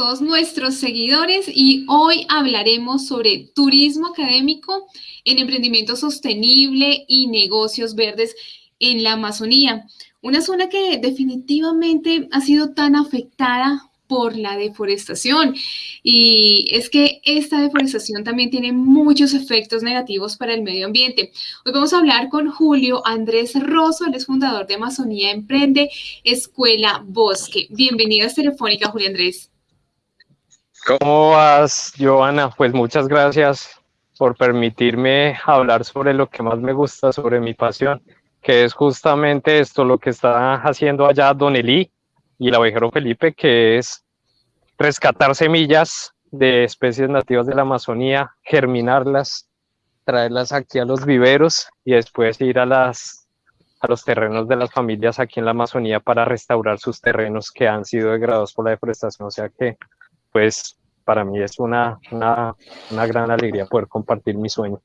todos nuestros seguidores y hoy hablaremos sobre turismo académico en emprendimiento sostenible y negocios verdes en la Amazonía. Una zona que definitivamente ha sido tan afectada por la deforestación. Y es que esta deforestación también tiene muchos efectos negativos para el medio ambiente. Hoy vamos a hablar con Julio Andrés Rosso, él es fundador de Amazonía Emprende Escuela Bosque. Bienvenidas Telefónica, Julio Andrés. ¿Cómo vas, Joana? Pues muchas gracias por permitirme hablar sobre lo que más me gusta, sobre mi pasión, que es justamente esto, lo que está haciendo allá Don Elí, y el abejero Felipe, que es rescatar semillas de especies nativas de la Amazonía, germinarlas, traerlas aquí a los viveros y después ir a, las, a los terrenos de las familias aquí en la Amazonía para restaurar sus terrenos que han sido degradados por la deforestación. O sea que, pues, para mí es una, una, una gran alegría poder compartir mi sueño.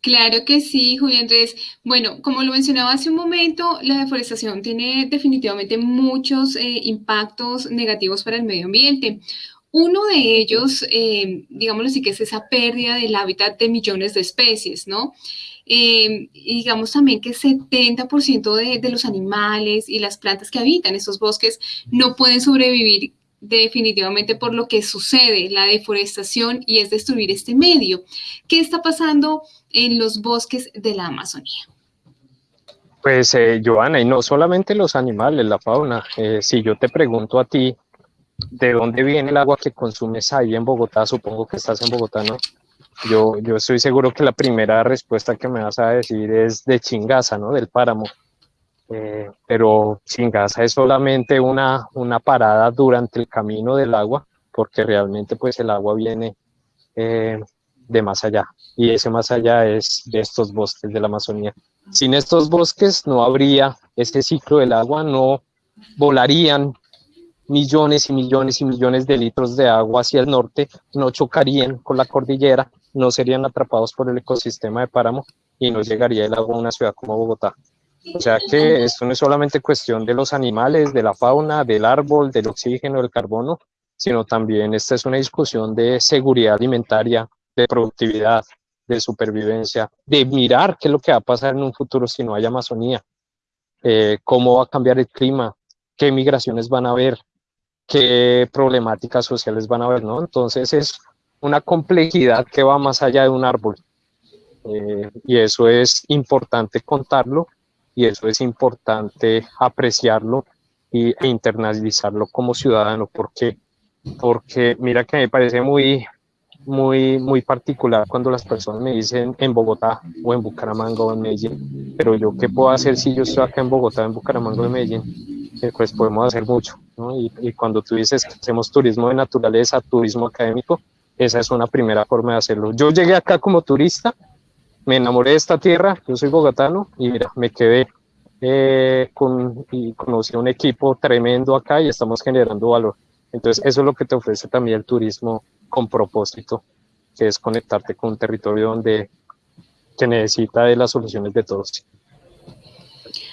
Claro que sí, Julián Andrés. Bueno, como lo mencionaba hace un momento, la deforestación tiene definitivamente muchos eh, impactos negativos para el medio ambiente. Uno de ellos, eh, digámoslo así, que es esa pérdida del hábitat de millones de especies, ¿no? Eh, digamos también que 70% de, de los animales y las plantas que habitan esos bosques no pueden sobrevivir definitivamente por lo que sucede, la deforestación y es destruir este medio. ¿Qué está pasando en los bosques de la Amazonía? Pues, eh, Joana, y no solamente los animales, la fauna. Eh, si yo te pregunto a ti, ¿de dónde viene el agua que consumes ahí en Bogotá? Supongo que estás en Bogotá, ¿no? Yo, yo estoy seguro que la primera respuesta que me vas a decir es de Chingaza, ¿no? Del páramo. Eh, pero Chingaza es solamente una, una parada durante el camino del agua, porque realmente pues el agua viene eh, de más allá, y ese más allá es de estos bosques de la Amazonía. Sin estos bosques no habría este ciclo del agua, no volarían millones y millones y millones de litros de agua hacia el norte, no chocarían con la cordillera, no serían atrapados por el ecosistema de páramo y no llegaría el agua a una ciudad como Bogotá. O sea que esto no es solamente cuestión de los animales, de la fauna, del árbol, del oxígeno, del carbono, sino también esta es una discusión de seguridad alimentaria, de productividad, de supervivencia, de mirar qué es lo que va a pasar en un futuro si no hay Amazonía, eh, cómo va a cambiar el clima, qué migraciones van a haber, qué problemáticas sociales van a haber, ¿no? Entonces es una complejidad que va más allá de un árbol. Eh, y eso es importante contarlo y eso es importante apreciarlo e internalizarlo como ciudadano, porque, porque mira que me parece muy, muy, muy particular cuando las personas me dicen en Bogotá o en Bucaramanga o en Medellín, pero yo qué puedo hacer si yo estoy acá en Bogotá, en Bucaramanga o en Medellín, eh, pues podemos hacer mucho, ¿no? y, y cuando tú dices que hacemos turismo de naturaleza, turismo académico, esa es una primera forma de hacerlo. Yo llegué acá como turista, me enamoré de esta tierra, yo soy bogotano y mira, me quedé eh, con, y conocí un equipo tremendo acá y estamos generando valor. Entonces eso es lo que te ofrece también el turismo con propósito, que es conectarte con un territorio donde que necesita de las soluciones de todos.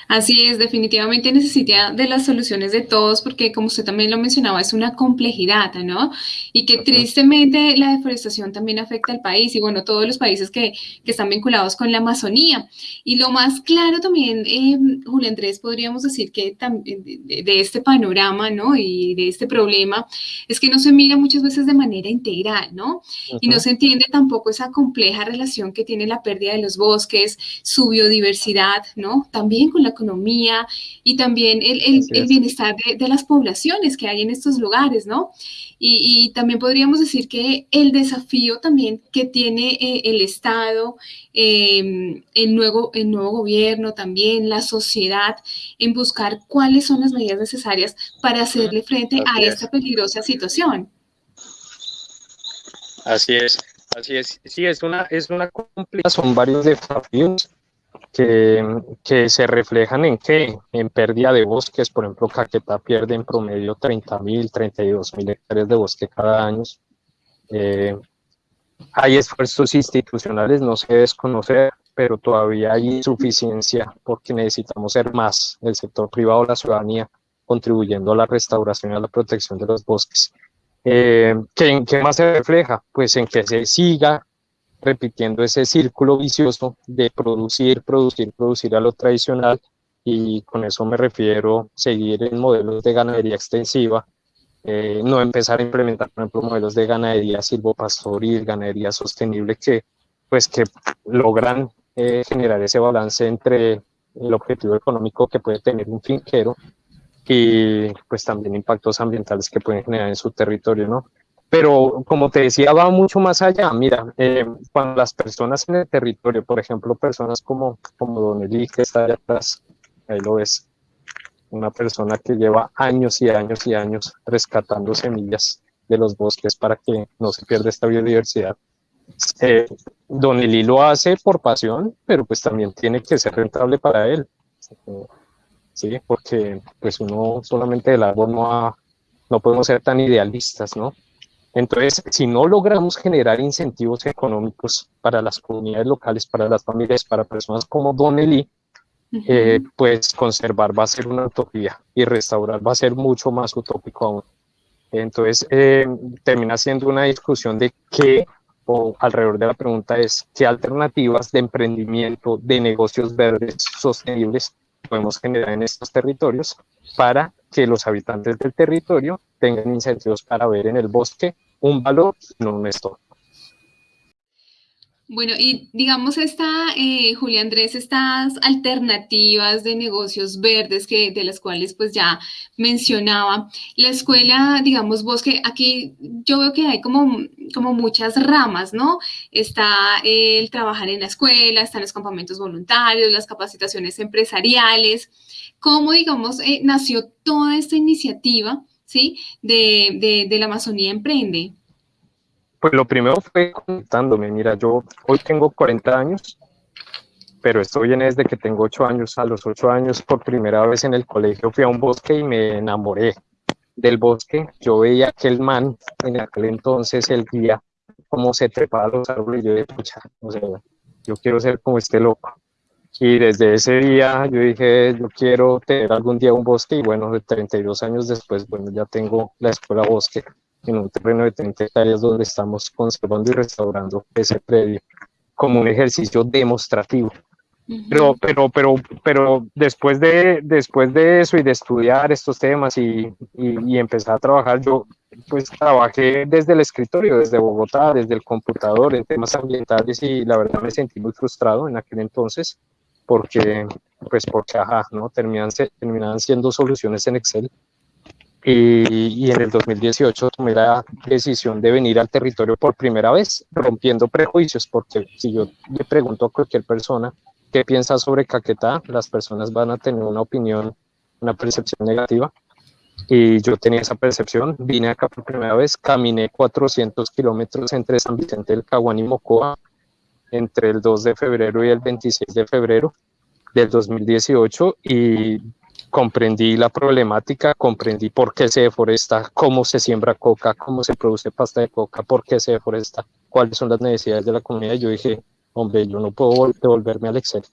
Así es, definitivamente necesita de las soluciones de todos porque como usted también lo mencionaba, es una complejidad, ¿no? Y que tristemente la deforestación también afecta al país y bueno, todos los países que, que están vinculados con la Amazonía. Y lo más claro también, eh, Julio Andrés, podríamos decir que de, de, este panorama, ¿no? Y de este problema es que no se mira muchas veces de manera integral, ¿no? Y no se entiende tampoco esa compleja relación que tiene la pérdida de los bosques, su biodiversidad, ¿no? También con la economía y también el, el, bienestar de, las poblaciones que hay en estos lugares, ¿no? Y, también podríamos decir que el desafío también que tiene eh, el Estado, em, el, nuevo, el nuevo gobierno también, la sociedad, en buscar cuáles son las medidas necesarias para hacerle frente a esta peligrosa situación. Así es, así es. Sí, es una, es una son varios desafíos que, se reflejan en qué? En pérdida de bosques, por ejemplo, Caquetá pierde en promedio 30 mil, 32 mil hectáreas de bosque cada año. Eh, hay esfuerzos institucionales, no se desconocer, pero todavía hay insuficiencia porque necesitamos ser más, el sector privado, la ciudadanía, contribuyendo a la restauración y a la protección de los bosques. Eh, ¿qué, ¿Qué más se refleja? Pues en que se siga repitiendo ese círculo vicioso de producir, producir, producir a lo tradicional y con eso me refiero seguir en modelos de ganadería extensiva, eh, no empezar a implementar, por ejemplo, modelos de ganadería silvopastoril, ganadería sostenible que, pues, que logran eh, generar ese balance entre el objetivo económico que puede tener un finquero y pues también impactos ambientales que pueden generar en su territorio, ¿no? Pero como te decía, va mucho más allá. Mira, eh, cuando las personas en el territorio, por ejemplo, personas como, como Don Eli, que está allá atrás, ahí lo ves, una persona que lleva años y años y años rescatando semillas de los bosques para que no se pierda esta biodiversidad. Eh, don Eli lo hace por pasión, pero pues también tiene que ser rentable para él. Sí, porque pues uno solamente del árbol no, no podemos ser tan idealistas, ¿no? Entonces, si no logramos generar incentivos económicos para las comunidades locales, para las familias, para personas como Don Eli, eh, pues conservar va a ser una utopía y restaurar va a ser mucho más utópico aún. Entonces, eh, termina siendo una discusión de qué, o alrededor de la pregunta es, qué alternativas de emprendimiento, de negocios verdes sostenibles podemos generar en estos territorios para que los habitantes del territorio tengan incentivos para ver en el bosque un valor, no un estorbo. Bueno, y digamos esta, eh, Julia Andrés, estas alternativas de negocios verdes que, de las cuales pues ya mencionaba, la escuela, digamos, bosque, aquí yo veo que hay como, como muchas ramas, ¿no? Está el trabajar en la escuela, están los campamentos voluntarios, las capacitaciones empresariales, ¿cómo, digamos, eh, nació toda esta iniciativa? ¿Sí? De, de, la Amazonía Emprende? Pues lo primero fue conectándome. Mira, yo hoy tengo 40 años, pero esto viene desde que tengo 8 años. A los 8 años, por primera vez en el colegio, fui a un bosque y me enamoré del bosque. Yo veía aquel man, en aquel entonces, el guía, cómo se trepaba los árboles. Yo dije, pucha, o sea, yo quiero ser como este loco. Y desde ese día yo dije, yo quiero tener algún día un bosque y bueno, de 32 años después, bueno, ya tengo la escuela bosque en un terreno de 30 hectáreas donde estamos conservando y restaurando ese predio como un ejercicio demostrativo. Pero, pero, pero, pero después de, después de eso y de estudiar estos temas y, y, y, empezar a trabajar, yo pues trabajé desde el escritorio, desde Bogotá, desde el computador en temas ambientales y la verdad me sentí muy frustrado en aquel entonces porque, pues porque, ajá, ¿no? Terminan, terminaban siendo soluciones en Excel. Y, y, en el 2018 tomé la decisión de venir al territorio por primera vez, rompiendo prejuicios, porque si yo le pregunto a cualquier persona qué piensa sobre Caquetá, las personas van a tener una opinión, una percepción negativa. Y yo tenía esa percepción, vine acá por primera vez, caminé 400 kilómetros entre San Vicente del Caguán y Mocoa, entre el 2 de febrero y el 26 de febrero del 2018 y comprendí la problemática, comprendí por qué se deforesta, cómo se siembra coca, cómo se produce pasta de coca, por qué se deforesta, cuáles son las necesidades de la comunidad. Yo dije, hombre, yo no puedo devolverme al Excel,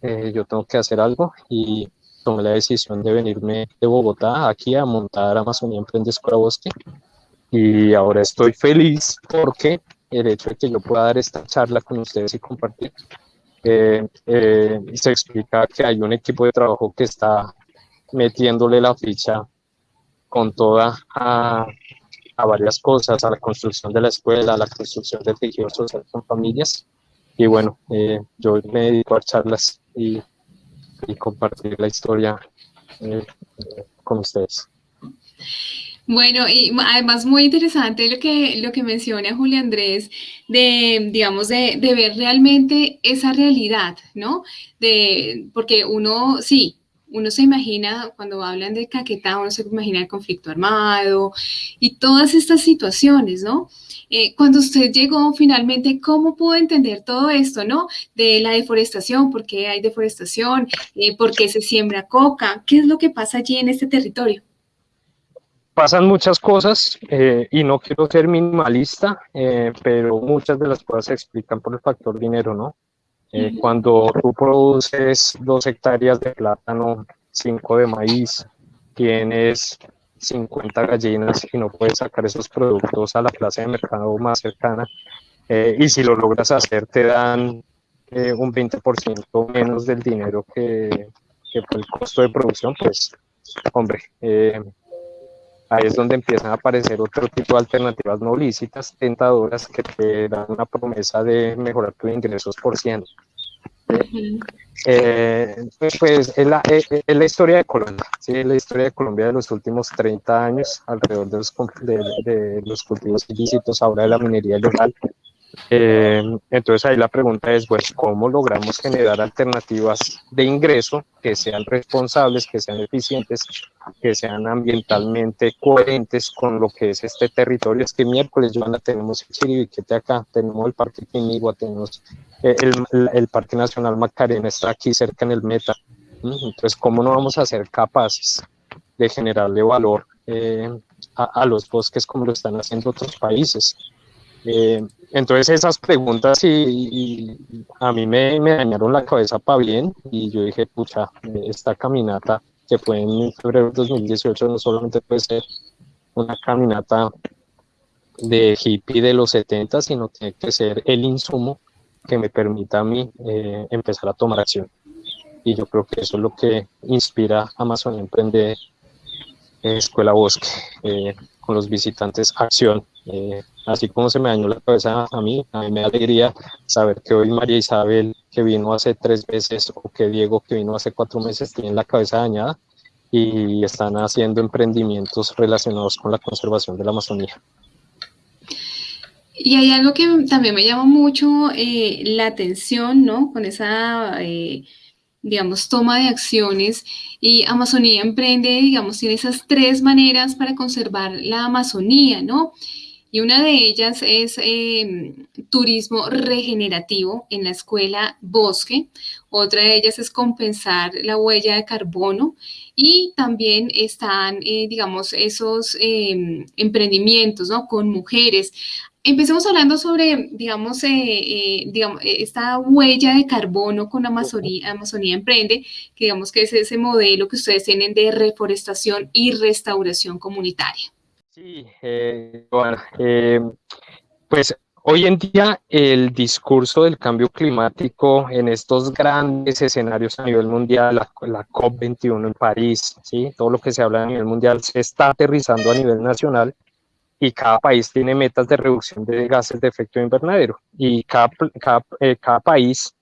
eh, yo tengo que hacer algo y tomé la decisión de venirme de Bogotá aquí a montar Amazonía Emprende Escuela Bosque y ahora estoy feliz porque el hecho de que yo pueda dar esta charla con ustedes y compartir. Eh, eh, se explica que hay un equipo de trabajo que está metiéndole la ficha con toda a, a, varias cosas, a la construcción de la escuela, a la construcción del tejido social con familias. Y bueno, eh, yo me dedico a charlas y, y compartir la historia eh, con ustedes. Bueno, y además muy interesante lo que, lo que menciona Julia Andrés, de, digamos, de, de, ver realmente esa realidad, ¿no? De, porque uno, sí, uno se imagina, cuando hablan de Caquetá, uno se imagina el conflicto armado y todas estas situaciones, ¿no? Eh, cuando usted llegó finalmente, ¿cómo pudo entender todo esto, no? De la deforestación, ¿por qué hay deforestación? Eh, ¿Por qué se siembra coca? ¿Qué es lo que pasa allí en este territorio? Pasan muchas cosas eh, y no quiero ser minimalista, eh, pero muchas de las cosas se explican por el factor dinero, ¿no? Eh, cuando tú produces dos hectáreas de plátano, cinco de maíz, tienes 50 gallinas y no puedes sacar esos productos a la plaza de mercado más cercana. Eh, y si lo logras hacer, te dan un 20% menos del dinero que, que fue el costo de producción, pues, hombre, eh, ahí es donde empiezan a aparecer otro tipo de alternativas no lícitas, tentadoras, que te dan una promesa de mejorar tus ingresos por ciento. Eh, pues es la, la, historia de Colombia, ¿sí? la historia de Colombia de los últimos 30 años alrededor de los, de, de los cultivos ilícitos, ahora de la minería ilegal, eh, entonces ahí la pregunta es, pues, ¿cómo logramos generar alternativas de ingreso que sean responsables, que sean eficientes, que sean ambientalmente coherentes con lo que es este territorio? Es que miércoles, Joana, tenemos el Chiribiquete acá, tenemos el Parque Quinigua, tenemos eh, el, el, Parque Nacional Macarena, está aquí cerca en el Meta. Entonces, ¿cómo no vamos a ser capaces de generarle valor eh, a, a los bosques como lo están haciendo otros países? Eh, entonces esas preguntas y, a mí me, me, dañaron la cabeza para bien y yo dije, pucha, esta caminata que fue en febrero de 2018 no solamente puede ser una caminata de hippie de los 70, sino tiene que ser el insumo que me permita a mí eh, empezar a tomar acción. Y yo creo que eso es lo que inspira a Amazon Emprender Escuela Bosque, eh, con los visitantes acción. Así como se me dañó la cabeza a mí, a mí me da alegría saber que hoy María Isabel, que vino hace tres veces, o que Diego, que vino hace cuatro meses, tienen la cabeza dañada y están haciendo emprendimientos relacionados con la conservación de la Amazonía. Y hay algo que también me llama mucho eh, la atención, ¿no? Con esa, eh, digamos, toma de acciones. Y Amazonía Emprende, digamos, tiene esas tres maneras para conservar la Amazonía, ¿no? Y una de ellas es em, turismo regenerativo en la escuela Bosque. Otra de ellas es compensar la huella de carbono. Y también están, eh, digamos, esos em, emprendimientos ¿no? con mujeres. Empecemos hablando sobre, digamos, eh, eh, digamos, esta huella de carbono con Amazonía, Amazonía Emprende, que digamos que es ese modelo que ustedes tienen de reforestación y restauración comunitaria. Sí, eh, bueno, eh, pues hoy en día el discurso del cambio climático en estos grandes escenarios a nivel mundial, la, COP21 en París, ¿sí? todo lo que se habla a nivel mundial se está aterrizando a nivel nacional y cada país tiene metas de reducción de gases de efecto invernadero y cada, cada, eh, cada país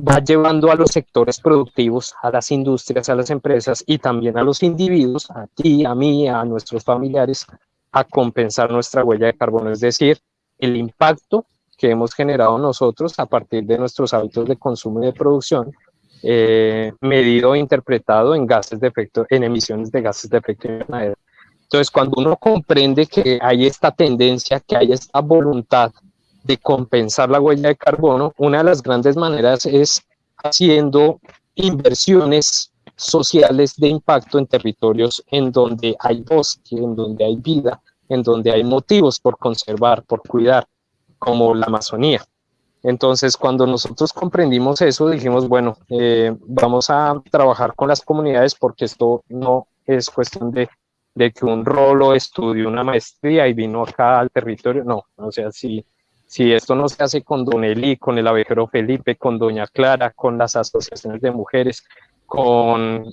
va llevando a los sectores productivos, a las industrias, a las empresas y también a los individuos, a ti, a mí, a nuestros familiares, a compensar nuestra huella de carbono, es decir, el impacto que hemos generado nosotros a partir de nuestros hábitos de consumo y de producción, eh, medido e interpretado en gases de efecto, en emisiones de gases de efecto invernadero. Entonces, cuando uno comprende que hay esta tendencia, que hay esta voluntad de compensar la huella de carbono, una de las grandes maneras es haciendo inversiones sociales de impacto en territorios en donde hay bosque, en donde hay vida, en donde hay motivos por conservar, por cuidar, como la Amazonía. Entonces, cuando nosotros comprendimos eso, dijimos, bueno, eh, vamos a trabajar con las comunidades porque esto no es cuestión de, de que un rolo estudie una maestría y vino acá al territorio, no, o sea, si si esto no se hace con Don Eli, con el abejero Felipe, con Doña Clara, con las asociaciones de mujeres, con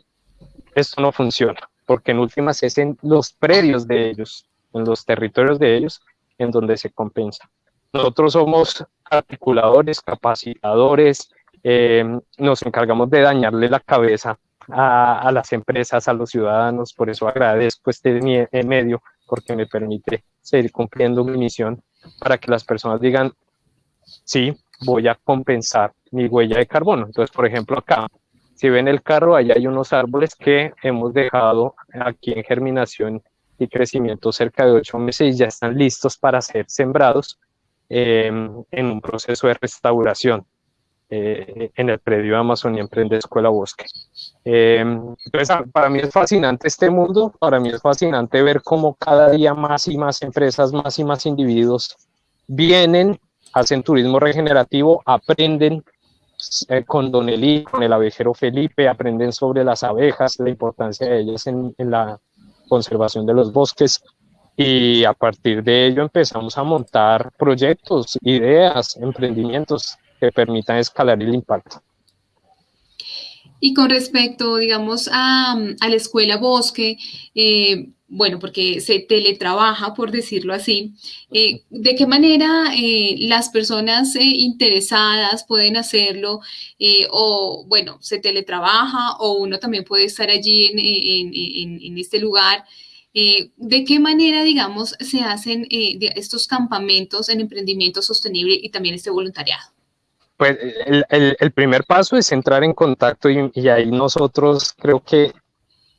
esto no funciona, porque en últimas es en los predios de ellos, en los territorios de ellos, en donde se compensa. Nosotros somos articuladores, capacitadores, eh, nos encargamos de dañarle la cabeza a, a, las empresas, a los ciudadanos, por eso agradezco este medio, porque me permite seguir cumpliendo mi misión para que las personas digan, sí, voy a compensar mi huella de carbono. Entonces, por ejemplo, acá, si ven el carro, allá hay unos árboles que hemos dejado aquí en germinación y crecimiento cerca de ocho meses y ya están listos para ser sembrados eh, en un proceso de restauración eh, en el predio Amazon y Emprende Escuela Bosque. Eh, entonces, para mí es fascinante este mundo, para mí es fascinante ver cómo cada día más y más empresas, más y más individuos vienen, hacen turismo regenerativo, aprenden eh, con Don Eli, con el abejero Felipe, aprenden sobre las abejas, la importancia de ellas en, en la conservación de los bosques y a partir de ello empezamos a montar proyectos, ideas, emprendimientos que permitan escalar el impacto. Y con respecto, digamos, a, a la escuela Bosque, eh, bueno, porque se teletrabaja, por decirlo así, eh, ¿de qué manera eh, las personas interesadas pueden hacerlo? o, bueno, se teletrabaja o uno también puede estar allí en este lugar. ¿De qué manera, digamos, se hacen estos campamentos en emprendimiento sostenible y también este voluntariado? Pues el, primer paso es entrar en contacto y, ahí nosotros creo que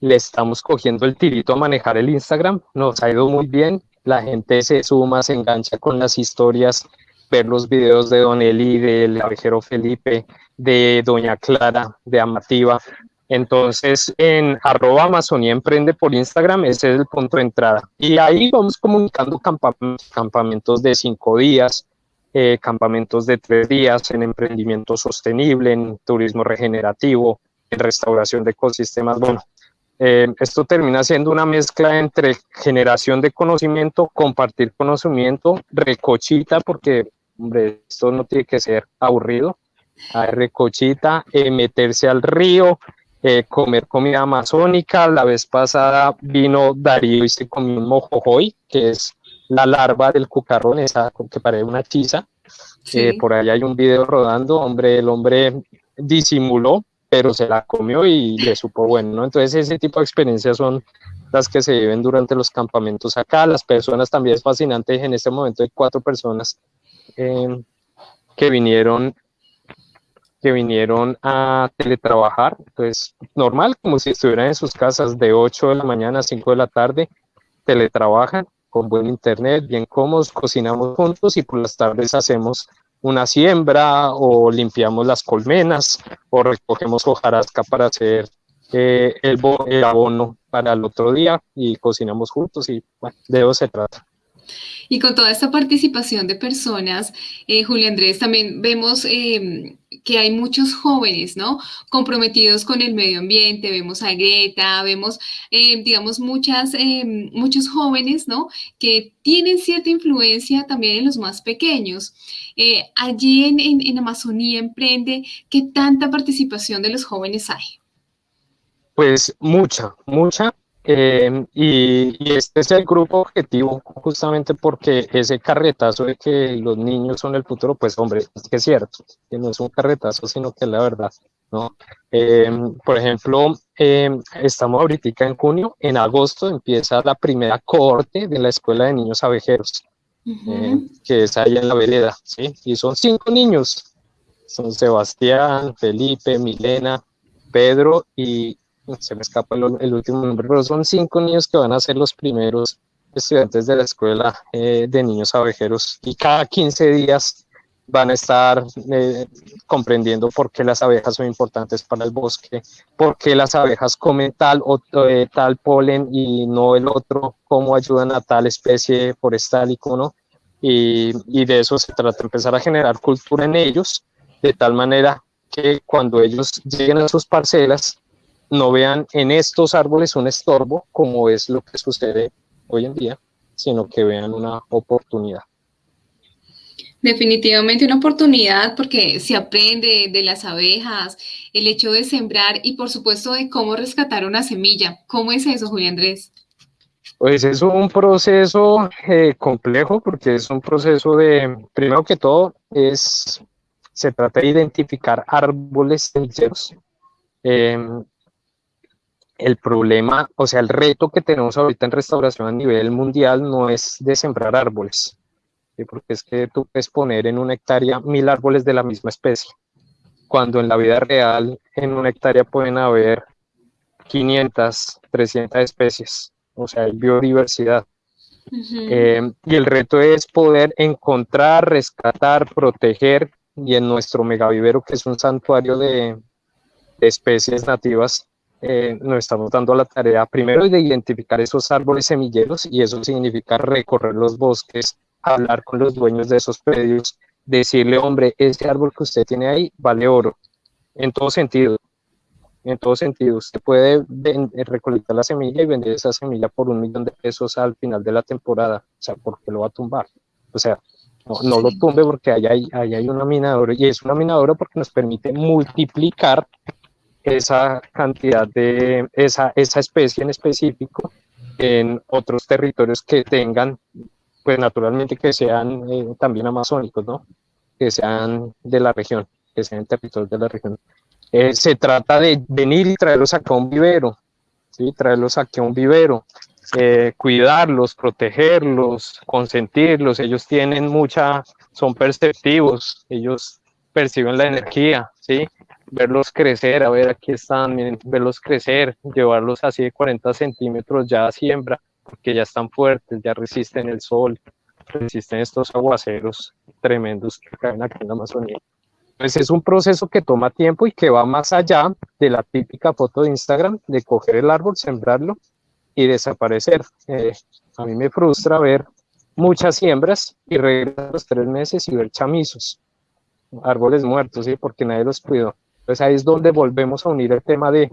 le estamos cogiendo el tirito a manejar el Instagram, nos ha ido muy bien, la gente se suma, se engancha con las historias, ver los videos de Don Eli, del abejero Felipe, de Doña Clara, de Amativa. Entonces, en arroba Amazonía Emprende por Instagram, ese es el punto de entrada. Y ahí vamos comunicando campamentos de cinco días, eh, campamentos de tres días en emprendimiento sostenible, en turismo regenerativo, en restauración de ecosistemas. Bueno, eh, esto termina siendo una mezcla entre generación de conocimiento, compartir conocimiento, recochita, porque hombre, esto no tiene que ser aburrido, Hay recochita, eh, meterse al río, comer comida amazónica. La vez pasada vino Darío y se comió un mojojoy, que es la larva del cucarrón, esa que parece una chiza. por ahí hay un video rodando, hombre, el hombre disimuló, pero se la comió y le supo bueno, ¿no? Entonces ese tipo de experiencias son las que se viven durante los campamentos acá. Las personas también es fascinante, en este momento hay cuatro personas em, que vinieron que vinieron a teletrabajar, pues normal, como si estuvieran en sus casas de 8 de la mañana a 5 de la tarde, teletrabajan con buen internet, bien cómodos, cocinamos juntos y por las tardes hacemos una siembra o limpiamos las colmenas o recogemos hojarasca para hacer eh, el, el, abono para el otro día y cocinamos juntos y bueno, de eso se trata. Y con toda esta participación de personas, eh, Julio Andrés, también vemos eh, que hay muchos jóvenes, ¿no? Comprometidos con el medio ambiente, vemos a Greta, vemos, eh, digamos, muchas, eh, muchos jóvenes, ¿no? Que tienen cierta influencia también en los más pequeños. Allí en, en, en Amazonía Emprende, ¿qué tanta participación de los jóvenes hay? Pues mucha, mucha, eh, y, y, este es el grupo objetivo, justamente porque ese carretazo de que los niños son el futuro, pues hombre, es que es cierto, que no es un carretazo, sino que es la verdad, ¿no? Eh, por ejemplo, eh, estamos ahorita en junio, en agosto empieza la primera corte de la Escuela de Niños Abejeros, uh -huh. que es ahí en la vereda, ¿sí? Y son cinco niños, son Sebastián, Felipe, Milena, Pedro y, se me escapa el, el, último nombre, pero son cinco niños que van a ser los primeros estudiantes de la escuela eh, de niños abejeros y cada 15 días van a estar eh, comprendiendo por qué las abejas son importantes para el bosque, por qué las abejas comen tal o eh, tal polen y no el otro, cómo ayudan a tal especie forestal y no. Y, y de eso se trata, empezar a generar cultura en ellos, de tal manera que cuando ellos lleguen a sus parcelas, no vean en estos árboles un estorbo, como es lo que sucede hoy en día, sino que vean una oportunidad. Definitivamente una oportunidad porque se aprende de las abejas, el hecho de sembrar y por supuesto de cómo rescatar una semilla. ¿Cómo es eso, Julián Andrés? Pues es un proceso eh, complejo porque es un proceso de, primero que todo, es, se trata de identificar árboles semilleros. Eh, el problema, o sea, el reto que tenemos ahorita en restauración a nivel mundial no es de sembrar árboles, ¿sí? porque es que tú puedes poner en una hectárea mil árboles de la misma especie, cuando en la vida real en una hectárea pueden haber 500, 300 especies, o sea, hay biodiversidad. Uh -huh. eh, y el reto es poder encontrar, rescatar, proteger, y en nuestro megavivero, que es un santuario de, de especies nativas, eh, nos estamos dando la tarea primero de identificar esos árboles semilleros y eso significa recorrer los bosques, hablar con los dueños de esos predios, decirle, hombre, este árbol que usted tiene ahí vale oro, en todo sentido, en todo sentido. Usted puede recolectar la semilla y vender esa semilla por un millón de pesos al final de la temporada, o sea, porque lo va a tumbar. O sea, no, lo tumbe porque ahí hay, hay una mina de oro y es una mina de oro porque nos permite multiplicar esa cantidad de esa, esa especie en específico en otros territorios que tengan, pues naturalmente que sean eh, también amazónicos, ¿no? Que sean de la región, que sean territorios de la región. Eh, se trata de venir y traerlos acá a un vivero, ¿sí? Traerlos aquí a un vivero, eh, cuidarlos, protegerlos, consentirlos. Ellos tienen mucha, son perceptivos, ellos perciben la energía, ¿sí? Verlos crecer, a ver, aquí están, miren, verlos crecer, llevarlos así de 40 centímetros ya a siembra, porque ya están fuertes, ya resisten el sol, resisten estos aguaceros tremendos que caen aquí en la Amazonía. Pues es un proceso que toma tiempo y que va más allá de la típica foto de Instagram de coger el árbol, sembrarlo y desaparecer. Eh, a mí me frustra ver muchas siembras y regresar los tres meses y ver chamizos, árboles muertos, ¿sí? porque nadie los cuidó. Entonces ahí es donde volvemos a unir el tema de,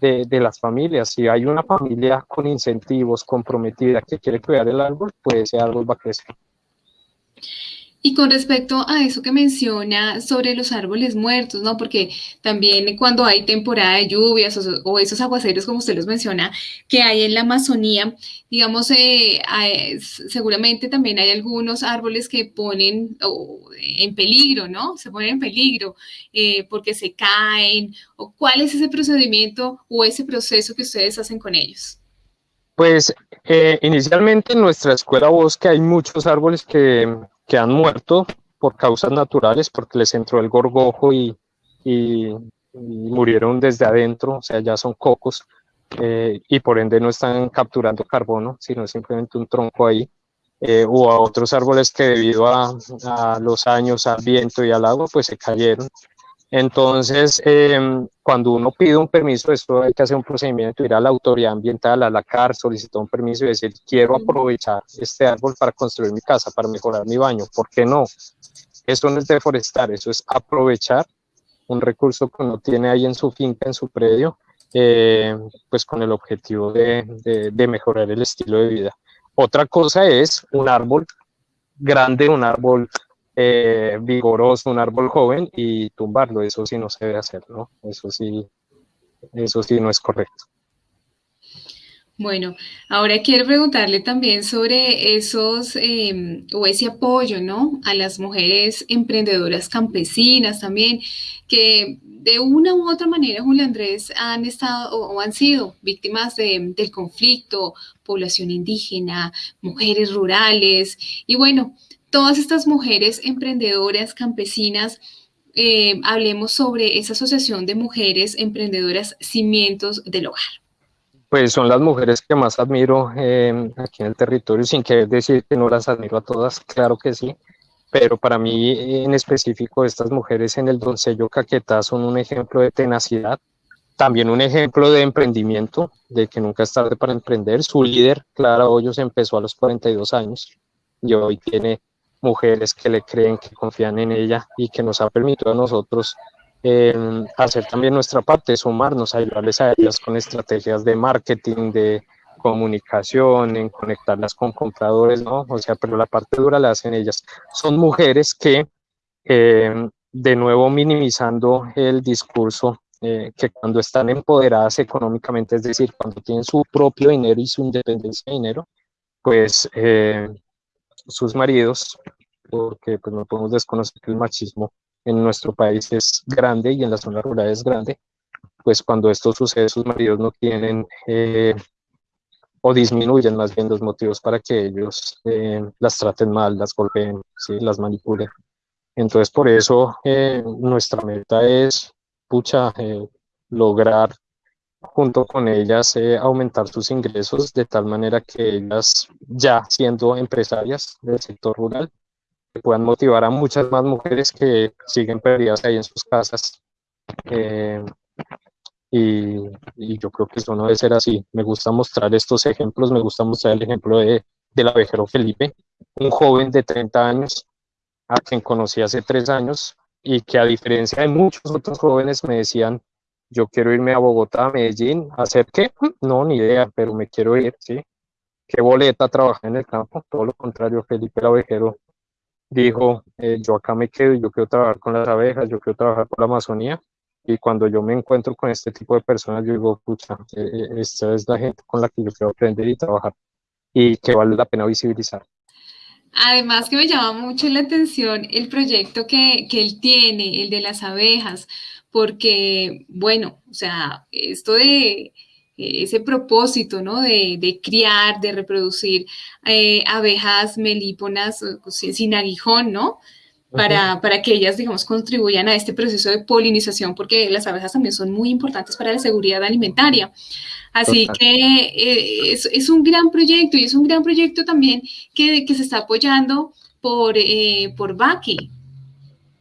de, las familias. Si hay una familia con incentivos, comprometida, que quiere cuidar el árbol, pues ese árbol va a crecer. Y con respecto a eso que menciona sobre los árboles muertos, ¿no? Porque también cuando hay temporada de lluvias o, esos aguaceros, como usted los menciona, que hay en la Amazonía, digamos, eh, seguramente también hay algunos árboles que ponen en peligro, ¿no? Se ponen en peligro eh, porque se caen. O ¿Cuál es ese procedimiento o ese proceso que ustedes hacen con ellos? Pues eh, inicialmente en nuestra escuela bosque hay muchos árboles que que han muerto por causas naturales, porque les entró el gorgojo y, y, murieron desde adentro, o sea, ya son cocos, eh, y por ende no están capturando carbono, sino simplemente un tronco ahí. Eh, o a otros árboles que debido a, a, los años, al viento y al agua, pues se cayeron entonces, em, cuando uno pide un permiso, esto hay que hacer un procedimiento, ir a la autoridad ambiental, a la CAR, solicitar un permiso y decir, quiero aprovechar este árbol para construir mi casa, para mejorar mi baño. ¿Por qué no? Eso no es deforestar, eso es aprovechar un recurso que uno tiene ahí en su finca, en su predio, eh, pues con el objetivo de, de mejorar el estilo de vida. Otra cosa es un árbol grande, un árbol eh, vigoroso, un árbol joven y tumbarlo, eso sí no se debe hacer, ¿no? Eso sí, eso sí no es correcto. Bueno, ahora quiero preguntarle también sobre esos em, o ese apoyo, ¿no? A las mujeres emprendedoras campesinas también, que de una u otra manera, Julio Andrés, han estado o, han sido víctimas del conflicto, población indígena, mujeres rurales, y bueno, todas estas mujeres emprendedoras, campesinas, eh, hablemos sobre esa asociación de mujeres emprendedoras Cimientos del Hogar. Pues son las mujeres que más admiro eh, aquí en el territorio, sin querer decir que no las admiro a todas, claro que sí, pero para mí en específico estas mujeres en el Doncello Caquetá son un ejemplo de tenacidad, también un ejemplo de emprendimiento, de que nunca es tarde para emprender. Su líder, Clara Hoyos, empezó a los 42 años y hoy tiene mujeres que le creen, que confían en ella y que nos ha permitido a nosotros em, hacer también nuestra parte, sumarnos, ayudarles a ellas con estrategias de marketing, de comunicación, en conectarlas con compradores, ¿no? O sea, pero la parte dura la hacen ellas. Son mujeres que, em, de nuevo, minimizando el discurso, eh, que cuando están empoderadas económicamente, es decir, cuando tienen su propio dinero y su independencia de dinero, pues eh, sus maridos, porque pues no podemos desconocer que el machismo en nuestro país es grande y en la zona rural es grande, pues cuando esto sucede sus maridos no tienen eh, o disminuyen más bien los motivos para que ellos eh, las traten mal, las golpeen, ¿sí? las manipulen. Entonces por eso eh, nuestra meta es, pucha, lograr junto con ellas eh, aumentar sus ingresos de tal manera que ellas, ya siendo empresarias del sector rural, puedan motivar a muchas más mujeres que siguen perdidas ahí en sus casas. Eh, y, yo creo que eso no debe ser así. Me gusta mostrar estos ejemplos, me gusta mostrar el ejemplo de, del abejero Felipe, un joven de 30 años a quien conocí hace tres años y que a diferencia de muchos otros jóvenes me decían, yo quiero irme a Bogotá, a Medellín, ¿a hacer qué? No, ni idea, pero me quiero ir, ¿sí? ¿Qué boleta trabajar en el campo? Todo lo contrario, Felipe Lavejero dijo, eh, yo acá me quedo, yo quiero trabajar con las abejas, yo quiero trabajar con la Amazonía, y cuando yo me encuentro con este tipo de personas, yo digo, pucha, eh, eh, esta es la gente con la que yo quiero aprender y trabajar, y que vale la pena visibilizar. Además que me llama mucho la atención el proyecto que, que él tiene, el de las abejas, porque, bueno, o sea, esto de ese propósito, ¿no? De, criar, de reproducir eh, abejas melíponas sin aguijón, ¿no? Para, para, que ellas, digamos, contribuyan a este proceso de polinización, porque las abejas también son muy importantes para la seguridad alimentaria. Así que eh, es, un gran proyecto y es un gran proyecto también que, que se está apoyando por, eh, por Baki.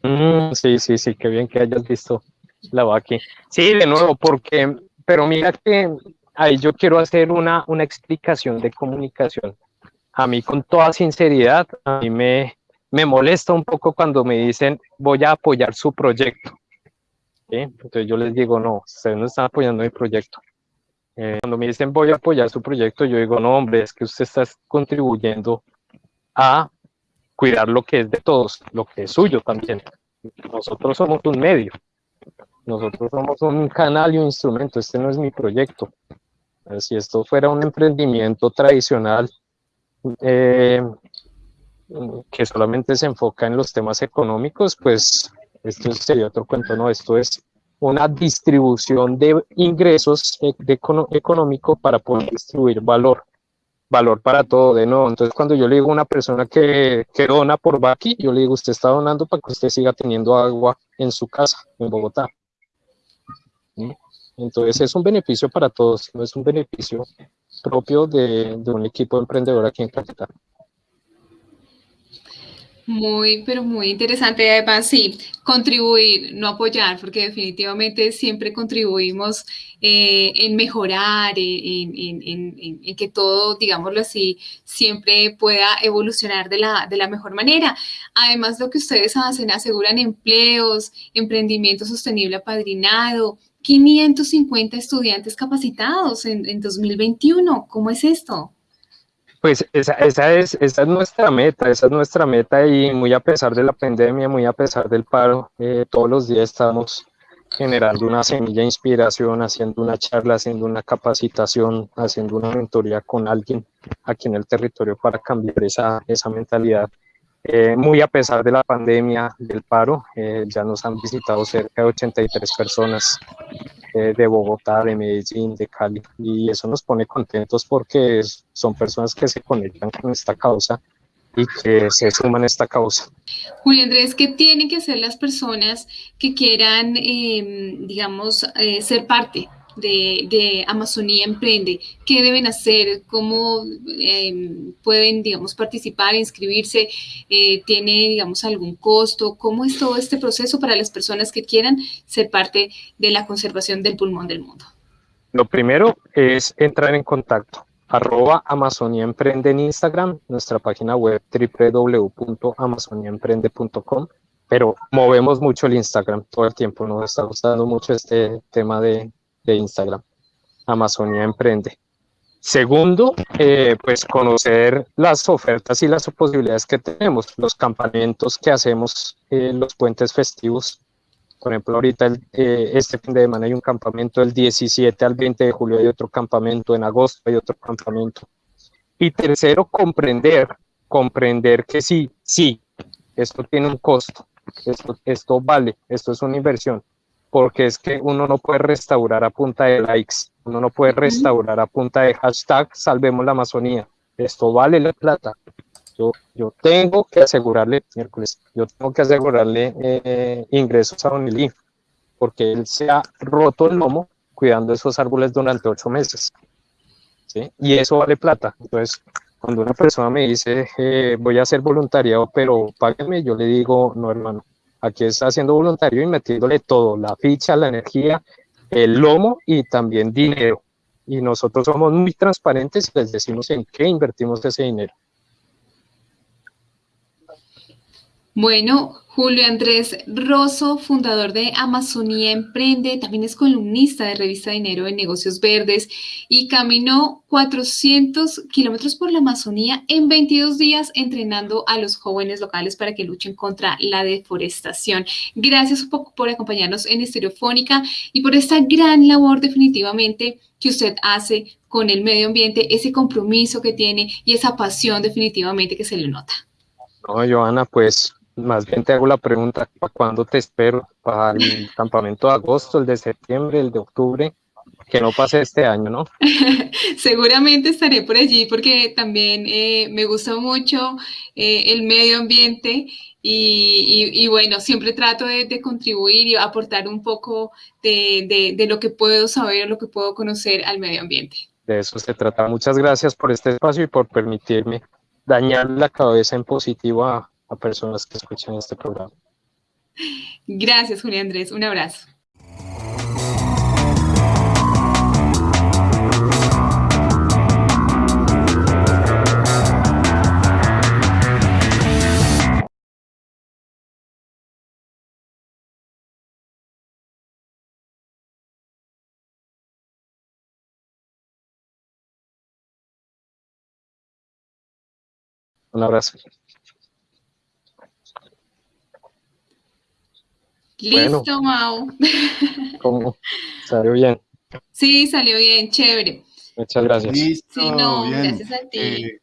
Mm, sí, sí, sí, qué bien que hayas visto la Baki. Sí, de nuevo, porque, pero mira que ahí yo quiero hacer una, una explicación de comunicación. A mí con toda sinceridad, a mí me, me molesta un poco cuando me dicen voy a apoyar su proyecto. Entonces yo les digo, no, ustedes no están apoyando mi proyecto. Eh, cuando me dicen voy a apoyar su proyecto, yo digo, no, hombre, es que usted está contribuyendo a cuidar lo que es de todos, lo que es suyo también. Nosotros somos un medio, nosotros somos un canal y un instrumento, este no es mi proyecto. Si esto fuera un emprendimiento tradicional eh, que solamente se enfoca en los temas económicos, pues esto sería otro cuento, ¿no? Esto es una distribución de ingresos e, de económico para poder distribuir valor, valor para todo de nuevo. Entonces, cuando yo le digo a una persona que, que dona por Baki, yo le digo, usted está donando para que usted siga teniendo agua en su casa, en Bogotá. Entonces, es un beneficio para todos, no es un beneficio propio de, un equipo emprendedor aquí en Capital. Muy, pero muy interesante. Además, sí, contribuir, no apoyar, porque definitivamente siempre contribuimos eh, en mejorar, en, en, en, que todo, digámoslo así, siempre pueda evolucionar de la, de la mejor manera. Además, lo que ustedes hacen, aseguran empleos, emprendimiento sostenible apadrinado, 550 estudiantes capacitados en, en 2021. ¿Cómo es esto? Pues esa, esa, es, esa es nuestra meta, esa es nuestra meta y muy a pesar de la pandemia, muy a pesar del paro, eh, todos los días estamos generando una semilla de inspiración, haciendo una charla, haciendo una capacitación, haciendo una mentoría con alguien aquí en el territorio para cambiar esa, esa mentalidad. Eh, muy a pesar de la pandemia, del paro, eh, ya nos han visitado cerca de 83 personas eh, de Bogotá, de Medellín, de Cali, y eso nos pone contentos porque son personas que se conectan con esta causa y que se suman a esta causa. Julio Andrés, ¿qué tienen que hacer las personas que quieran, em, digamos, ser parte de, Amazonía Emprende? ¿Qué deben hacer? ¿Cómo em, pueden, digamos, participar, inscribirse? Eh, ¿Tiene, digamos, algún costo? ¿Cómo es todo este proceso para las personas que quieran ser parte de la conservación del pulmón del mundo? Lo primero es entrar en contacto. Arroba Amazonia Emprende en Instagram, nuestra página web www.amazoniaemprende.com pero movemos mucho el Instagram todo el tiempo, nos está gustando mucho este tema de, de Instagram, Amazonia Emprende. Segundo, eh, pues conocer las ofertas y las posibilidades que tenemos, los campamentos que hacemos, en los puentes festivos. Por ejemplo, ahorita eh, este fin de semana hay un campamento del 17 al 20 de julio, hay otro campamento, en agosto hay otro campamento. Y tercero, comprender, comprender que sí, sí, esto tiene un costo, esto, esto vale, esto es una inversión, porque es que uno no puede restaurar a punta de likes, uno no puede restaurar a punta de hashtag salvemos la Amazonía. Esto vale la plata. Yo, yo tengo que asegurarle, miércoles, yo tengo que asegurarle eh, ingresos a Don Eli, porque él se ha roto el lomo cuidando esos árboles durante ocho meses. ¿sí? Y eso vale plata. Entonces, cuando una persona me dice, eh, voy a hacer voluntariado, pero páguenme, yo le digo, no, hermano, Aquí está haciendo voluntario y metiéndole todo, la ficha, la energía, el lomo y también dinero. Y nosotros somos muy transparentes y les decimos en qué invertimos ese dinero. Bueno, Julio Andrés Rosso, fundador de Amazonía Emprende, también es columnista de Revista Dinero de Negocios Verdes y caminó 400 kilómetros por la Amazonía en 22 días entrenando a los jóvenes locales para que luchen contra la deforestación. Gracias por acompañarnos en Estereofónica y por esta gran labor definitivamente que usted hace con el medio ambiente, ese compromiso que tiene y esa pasión definitivamente que se le nota. No, Joana, pues más bien te hago la pregunta, ¿para cuándo te espero? ¿Para el campamento de agosto, el de septiembre, el de octubre? Que no pase este año, ¿no? Seguramente estaré por allí porque también eh, me gusta mucho eh, el medio ambiente y, bueno, siempre trato de, contribuir y aportar un poco de, de, lo que puedo saber, lo que puedo conocer al medio ambiente. De eso se trata. Muchas gracias por este espacio y por permitirme dañar la cabeza en positivo a, a personas que escuchan este programa. Gracias, Julián Andrés. Un abrazo. Un abrazo. Listo, Mau. ¿Cómo? ¿Salió bien? Sí, salió bien, chévere. Muchas gracias. Listo, sí, no, gracias a ti. Eh,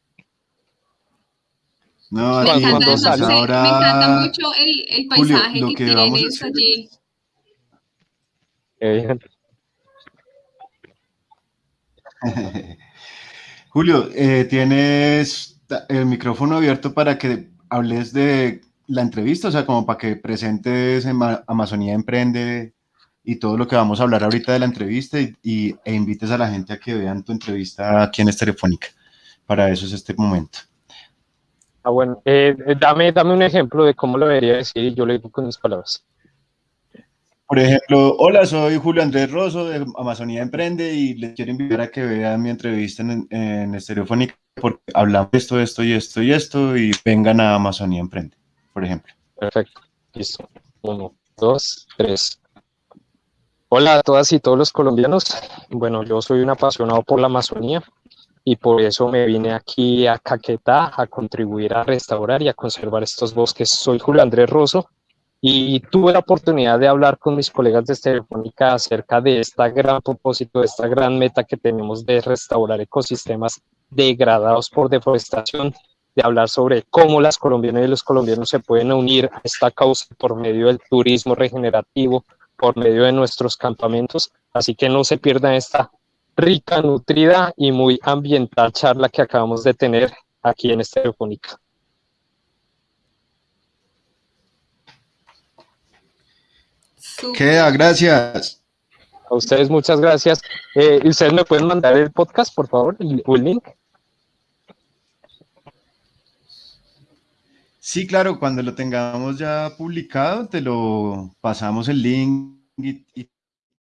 no, me, encanta, no sé, me encanta mucho el, el paisaje Julio, que, que tienes allí. Eh, Julio, eh, tienes el micrófono abierto para que hables de la entrevista, o sea, como para que presentes en Amazonía Emprende y todo lo que vamos a hablar ahorita de la entrevista y, e invites a la gente a que vean tu entrevista aquí en Telefónica. Para eso es este momento. Ah, bueno, eh, eh, dame, dame un ejemplo de cómo lo debería decir y yo le digo con mis palabras. Por ejemplo, hola, soy Julio Andrés Rosso de Amazonía Emprende y les quiero invitar a que vean mi entrevista en, en Estereofónica porque hablamos de esto, esto y esto y esto y vengan a Amazonía Emprende por ejemplo. Perfecto. Listo. Uno, dos, tres. Hola a todas y todos los colombianos. Bueno, yo soy un apasionado por la Amazonía y por eso me vine aquí a Caquetá a contribuir a restaurar y a conservar estos bosques. Soy Julio Andrés Rosso y tuve la oportunidad de hablar con mis colegas de Telefónica acerca de este gran propósito, de esta gran meta que tenemos de restaurar ecosistemas degradados por deforestación de hablar sobre cómo las colombianas y los colombianos se pueden unir a esta causa por medio del turismo regenerativo, por medio de nuestros campamentos. Así que no se pierdan esta rica, nutrida y muy ambiental charla que acabamos de tener aquí en Estereofónica. Queda, gracias. A ustedes muchas gracias. Eh, ¿Ustedes me pueden mandar el podcast, por favor, el link? Sí, claro, cuando lo tengamos ya publicado, te lo pasamos el link y,